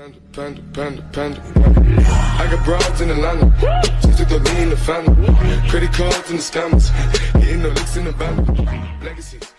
Panda, panda, panda, panda. I got broads in Atlanta. Just took the lean in the family. Credit cards and the scammers. Hitting the licks in the band. Legacies.